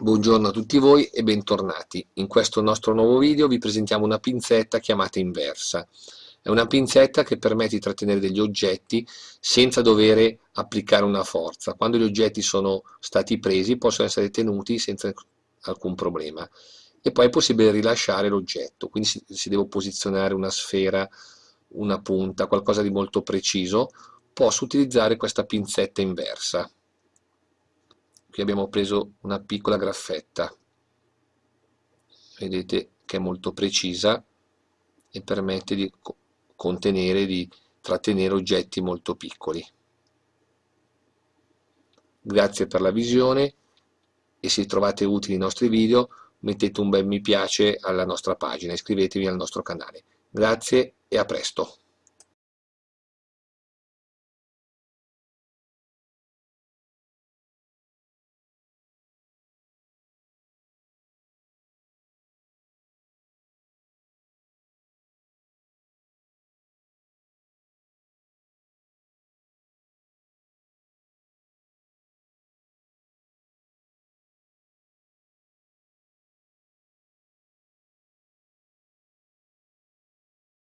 Buongiorno a tutti voi e bentornati. In questo nostro nuovo video vi presentiamo una pinzetta chiamata inversa. È una pinzetta che permette di trattenere degli oggetti senza dover applicare una forza. Quando gli oggetti sono stati presi possono essere tenuti senza alcun problema. E poi è possibile rilasciare l'oggetto, quindi si deve posizionare una sfera, una punta, qualcosa di molto preciso, posso utilizzare questa pinzetta inversa qui abbiamo preso una piccola graffetta. Vedete che è molto precisa e permette di contenere di trattenere oggetti molto piccoli. Grazie per la visione e se trovate utili i nostri video mettete un bel mi piace alla nostra pagina iscrivetevi al nostro canale. Grazie e a presto